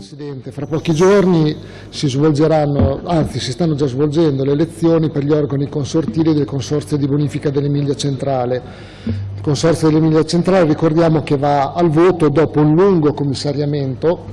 Presidente, fra pochi giorni si svolgeranno, anzi si stanno già svolgendo le elezioni per gli organi consortili del Consorzio di bonifica dell'Emilia Centrale. Il Consorzio dell'Emilia Centrale ricordiamo che va al voto dopo un lungo commissariamento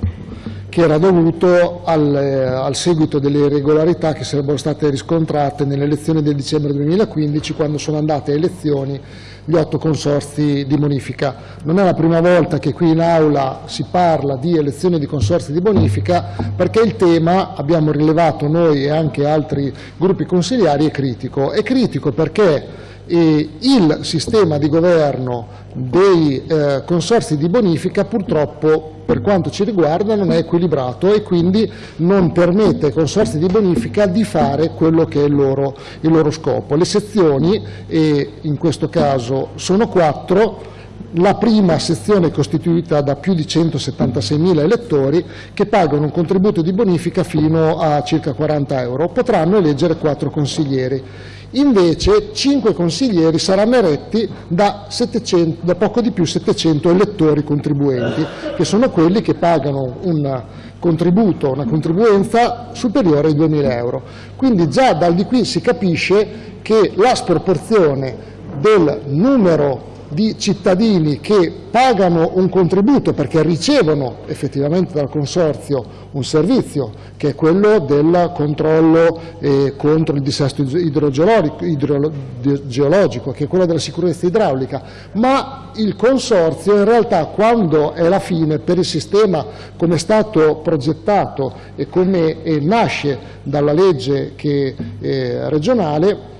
che era dovuto al, eh, al, seguito delle irregolarità che sarebbero state riscontrate nelle elezioni del dicembre 2015 quando sono andate a elezioni gli otto consorzi di bonifica. Non è la prima volta che qui in aula si parla di elezioni di consorzi di bonifica perché il tema, abbiamo rilevato noi e anche altri gruppi consigliari, è critico. È critico perché eh, il sistema di governo dei eh, consorzi di bonifica purtroppo per quanto ci riguarda non è equilibrato e quindi non permette ai consorzi di bonifica di fare quello che è il loro, il loro scopo. Le sezioni, e in questo caso sono quattro, la prima sezione è costituita da più di 176.000 elettori che pagano un contributo di bonifica fino a circa 40 euro, potranno eleggere quattro consiglieri. Invece cinque consiglieri saranno eretti da, 700, da poco di più 700 elettori contribuenti, che sono quelli che pagano un contributo, una contribuenza superiore ai 2.000 euro. Quindi già dal di qui si capisce che la sproporzione del numero di cittadini che pagano un contributo perché ricevono effettivamente dal Consorzio un servizio che è quello del controllo eh, contro il dissesto idrogeologico, che è quello della sicurezza idraulica, ma il Consorzio in realtà quando è la fine per il sistema come è stato progettato e come eh, nasce dalla legge che, eh, regionale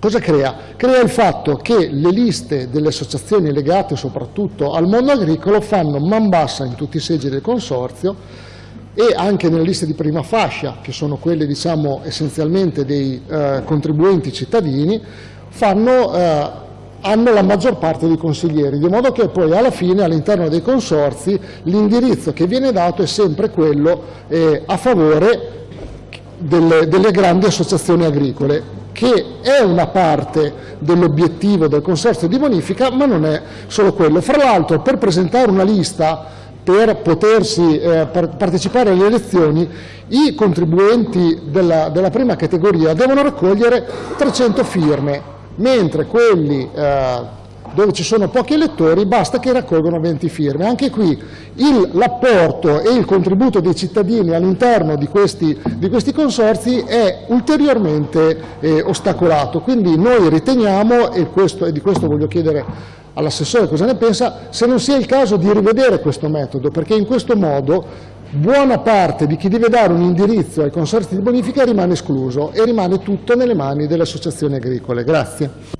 Cosa crea? Crea il fatto che le liste delle associazioni legate soprattutto al mondo agricolo fanno man bassa in tutti i seggi del consorzio e anche nelle liste di prima fascia, che sono quelle diciamo, essenzialmente dei eh, contribuenti cittadini, fanno, eh, hanno la maggior parte dei consiglieri, di modo che poi alla fine all'interno dei consorzi l'indirizzo che viene dato è sempre quello eh, a favore delle, delle grandi associazioni agricole che è una parte dell'obiettivo del consorzio di bonifica, ma non è solo quello. Fra l'altro, per presentare una lista per potersi eh, partecipare alle elezioni, i contribuenti della, della, prima categoria devono raccogliere 300 firme, mentre quelli eh, dove ci sono pochi elettori basta che raccolgano 20 firme. Anche qui l'apporto e il contributo dei cittadini all'interno di di questi consorzi è ulteriormente eh, ostacolato. Quindi noi riteniamo, e, questo, e di questo voglio chiedere all'assessore cosa ne pensa, se non sia il caso di rivedere questo metodo, perché in questo modo buona parte di chi deve dare un indirizzo ai consorzi di bonifica rimane escluso e rimane tutto nelle mani delle associazioni agricole. Grazie.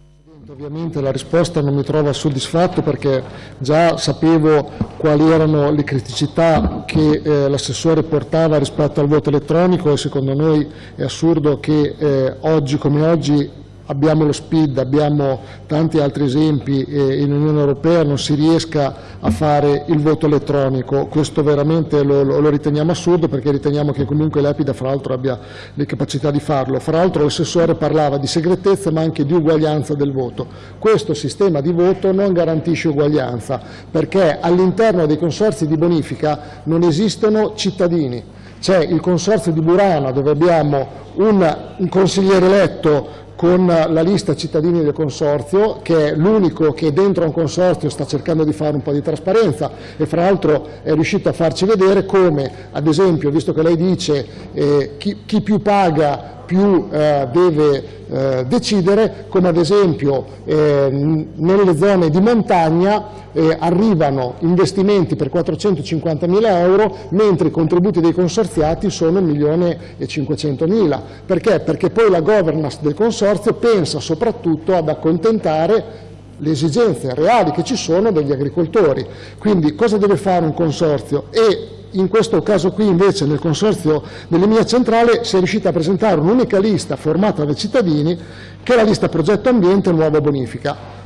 Ovviamente la risposta non mi trova soddisfatto perché già sapevo quali erano le criticità che eh, l'assessore portava rispetto al voto elettronico e secondo noi è assurdo che eh, oggi come oggi abbiamo lo SPID, abbiamo tanti altri esempi e in Unione Europea non si riesca a fare il voto elettronico, questo veramente lo, lo, lo riteniamo assurdo perché riteniamo che comunque l'EPIDA fra l'altro abbia le capacità di farlo. Fra l'altro l'assessore parlava di segretezza ma anche di uguaglianza del voto. Questo sistema di voto non garantisce uguaglianza perché all'interno dei consorzi di bonifica non esistono cittadini. C'è il consorzio di Burana dove abbiamo un, un consigliere eletto con la lista cittadini del consorzio, che è l'unico che dentro un consorzio sta cercando di fare un po' di trasparenza e fra l'altro è riuscito a farci vedere come, ad esempio, visto che lei dice eh, chi, chi più paga più eh, deve eh, decidere, come ad esempio eh, nelle zone di montagna eh, arrivano investimenti per 450 mila euro, mentre i contributi dei consorziati sono 1 milione e 500 mila. Perché? Perché poi la governance del consorzio pensa soprattutto ad accontentare le esigenze reali che ci sono degli agricoltori. Quindi cosa deve fare un consorzio? E in questo caso qui invece nel consorzio dell'Emilia Centrale si è riuscita a presentare un'unica lista formata dai cittadini che è la lista progetto ambiente nuova bonifica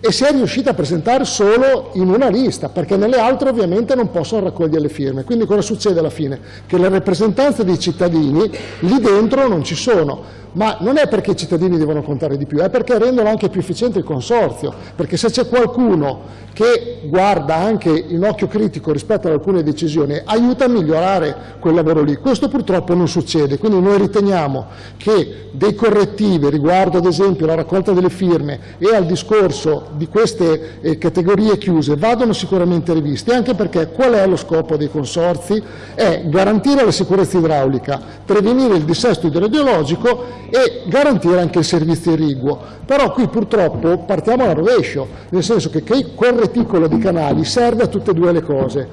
e si è riuscita a presentare solo in una lista perché nelle altre ovviamente non possono raccogliere le firme quindi cosa succede alla fine? che le rappresentanze dei cittadini lì dentro non ci sono ma non è perché i cittadini devono contare di più, è perché rendono anche più efficiente il consorzio, perché se c'è qualcuno che guarda anche in occhio critico rispetto ad alcune decisioni, aiuta a migliorare quel lavoro lì. Questo purtroppo non succede, quindi noi riteniamo che dei correttivi riguardo ad esempio alla raccolta delle firme e al discorso di queste eh, categorie chiuse vadano sicuramente rivisti, anche perché qual è lo scopo dei consorzi? È garantire la sicurezza idraulica, prevenire il dissesto idrogeologico e garantire anche il servizio irriguo. Però qui purtroppo partiamo alla rovescio, nel senso che quel reticolo di canali serve a tutte e due le cose.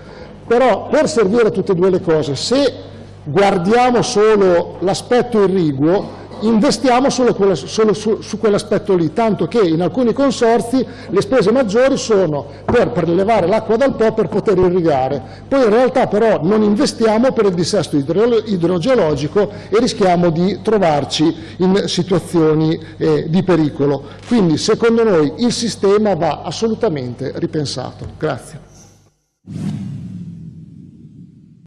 Però per servire a tutte e due le cose, se guardiamo solo l'aspetto irriguo, investiamo solo, quello, solo su, su, quell'aspetto lì, tanto che in alcuni consorzi le spese maggiori sono per prelevare l'acqua dal Po per poter irrigare, poi in realtà però non investiamo per il dissesto idro, idrogeologico e rischiamo di trovarci in situazioni eh, di pericolo. Quindi secondo noi il sistema va assolutamente ripensato. Grazie.